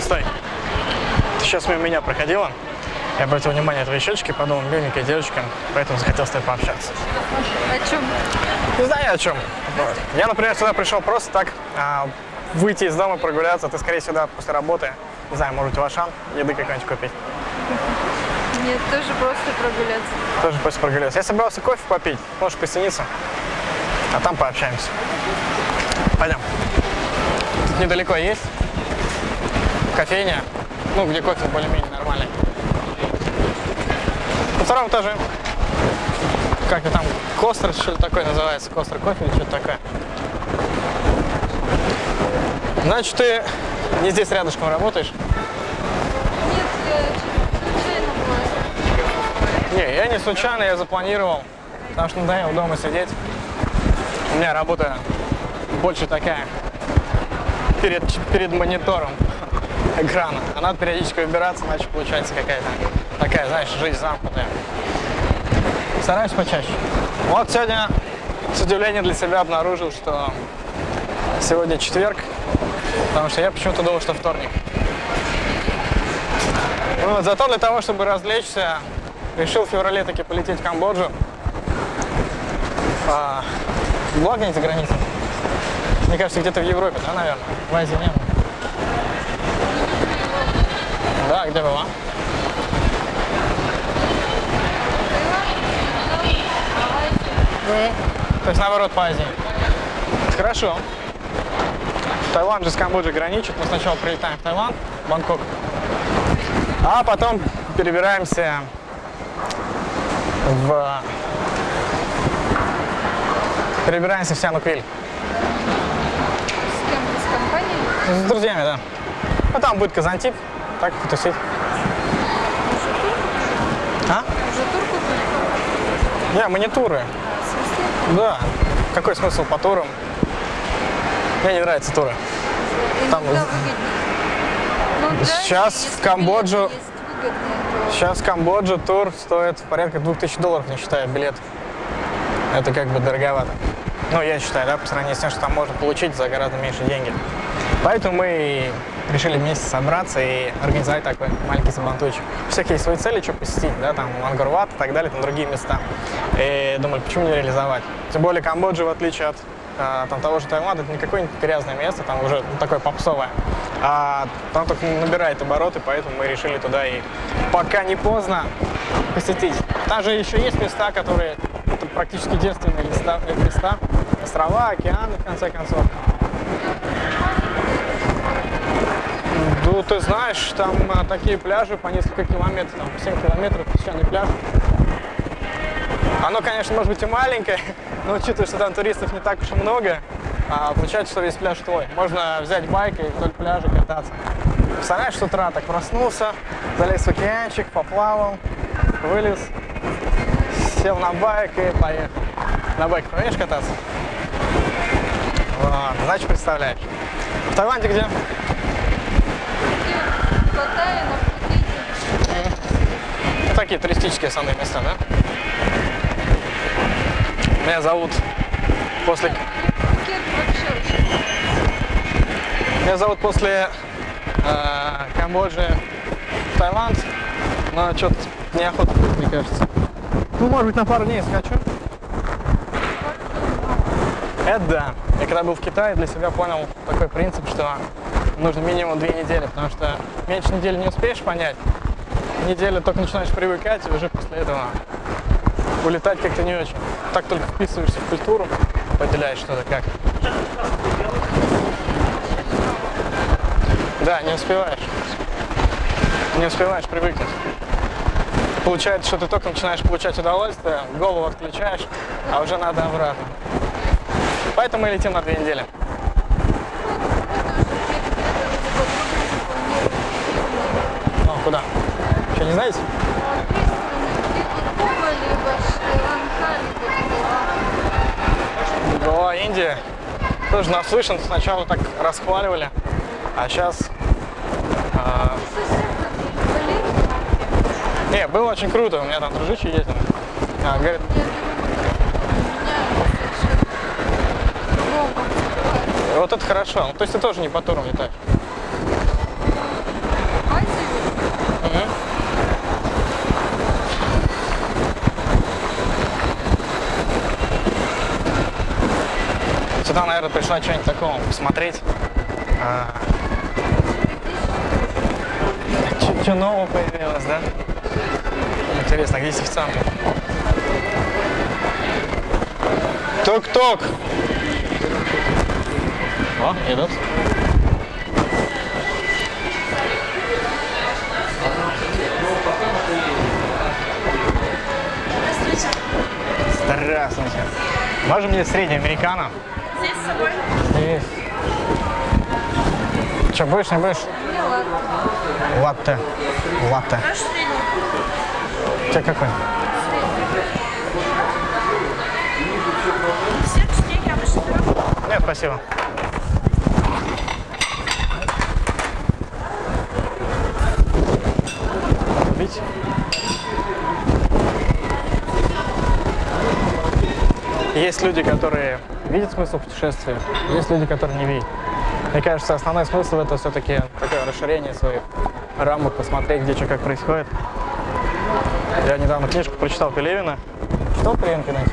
Стой. Ты сейчас мимо меня проходила. Я обратил внимание на твои щечки, подумал, миленькая девочка, поэтому захотел с тобой пообщаться. О чем? Не знаю о чем. Я, например, сюда пришел просто так а, выйти из дома, прогуляться. Ты скорее сюда после работы. Не знаю, может, в Ашан еды какой-нибудь купить. Нет, тоже просто прогуляться. Тоже после прогуляться. Я собирался кофе попить, можешь присоединиться. А там пообщаемся. Пойдем. Тут недалеко есть кофейня, ну, где кофе более-менее нормальный. На втором этаже. Как-то там Костер, что ли такое называется, Костер кофе или что-то такое. Значит, ты не здесь рядышком работаешь? Нет, я случайно была. Не, я не случайно, я запланировал, потому что надоело дома сидеть. У меня работа больше такая, перед, перед монитором экрана. А надо периодически выбираться, иначе получается какая-то такая, знаешь, жизнь замкнутая. Стараюсь почаще. Вот сегодня с удивлением для себя обнаружил, что сегодня четверг, потому что я почему-то думал, что вторник. Ну, вот, зато для того, чтобы развлечься, решил в феврале таки полететь в Камбоджу. А, благо не за границей. Мне кажется, где-то в Европе, да, наверное? В Азии не было. Да, где была? То есть наоборот по Азии. Хорошо. Таиланд же с Камбоджей граничит. Мы сначала прилетаем в Таиланд, Бангкок, а потом перебираемся в... Перебираемся в Сиануквиль. С кем? С компанией? С друзьями, да. Ну, там будет Казантип, так потусить. А? Уже тур купили? Не, мы не туры. Да. Какой смысл по турам? Мне не нравятся туры. Там Иногда выгоднее. Ну, Сейчас в Камбоджу- выгодные, то Сейчас в Камбоджу тур стоит порядка 2000 долларов, не считая билет. Это как бы дороговато. Ну, я считаю, да, по сравнению с тем, что там можно получить за гораздо меньше деньги. Поэтому мы решили вместе собраться и организовать такой маленький сабантуйчик. У всех есть свои цели, что посетить, да, там Ангорват и так далее, там другие места. И думали, почему не реализовать? Тем более Камбоджа, в отличие от а, там, того же Таиланда, это не какое-нибудь грязное место, там уже ну, такое попсовое. А там только набирает обороты, поэтому мы решили туда и пока не поздно посетить. Там же еще есть места, которые это практически девственные места, места, острова, океаны, в конце концов. Ну, ты знаешь, там а, такие пляжи по несколько километров, там 7 километров песчаный пляж. Оно, конечно, может быть и маленькое, но учитывая, что там туристов не так уж и много, а, получается, что весь пляж твой. Можно взять байк и вдоль пляжа кататься. Представляешь, с утра так проснулся, залез в океанчик, поплавал, вылез, сел на байк и поехал. На байке умеешь кататься? Вот, значит, представляешь. В Таиланде где? такие туристические основные места, да? Меня зовут после... Меня зовут после э, Камбоджи Таиланд, но что-то неохота, мне кажется. Ну, может быть, на пару дней скачу. Это да. Я когда был в Китае, для себя понял такой принцип, что нужно минимум две недели, потому что меньше недели не успеешь понять. Неделю только начинаешь привыкать, и уже после этого улетать как-то не очень. Так только вписываешься в культуру, поделяешь что-то как. Да, не успеваешь. Не успеваешь привыкнуть. Получается, что ты только начинаешь получать удовольствие, голову отключаешь, а уже надо обратно. Поэтому мы летим на две недели. Ну, куда? Еще не знаете? Была Индия. Тоже наслышан, сначала так расхваливали, а сейчас... не, было очень круто, у меня там дружище ездил. А, говорит, Я беру, у меня совершенно это хорошо. Ну, то есть ты тоже не по турам летаешь. Сюда, наверное, пришла что-нибудь такого посмотреть. А... Что нового появилось, да? Интересно, где официанты? Тук-тук! О, идут. Здравствуйте. Можно мне средний американо? Здесь с собой. Есть. Че, будешь, не будешь? Не, ладно. Латте. Латте. Средний. У тебя какой? Пирог. Нет, спасибо. Есть люди, которые видят смысл путешествия, есть люди, которые не видят. Мне кажется, основной смысл это все-таки такое расширение своих рамок, посмотреть, где что как происходит. Я недавно книжку прочитал Пелевина. Читал Пелевин когда-нибудь?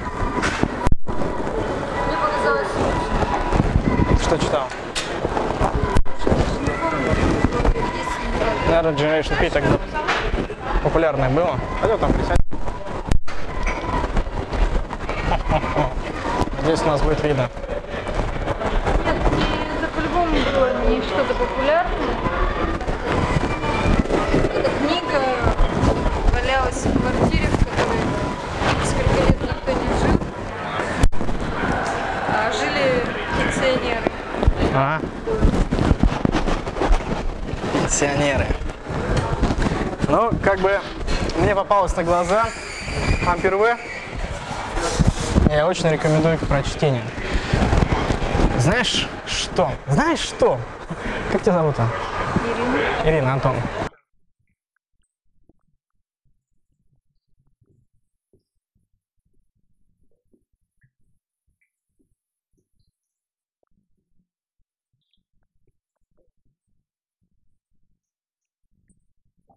Мне показалось. Что читал? Наверное, Generation P тогда популярное было. Пойдем там присядь. Здесь у нас будет видно. Нет, и это по-любому было не что-то популярное. Эта книга валялась в квартире, в которой несколько лет никто не жил. А жили пенсионеры. Ага. Пенсионеры. Ну, как бы мне попалось на глаза Ампер В. Я очень рекомендую к прочтению. Знаешь что? Знаешь что? Как тебя зовут? Ирина. Ирина, Антон.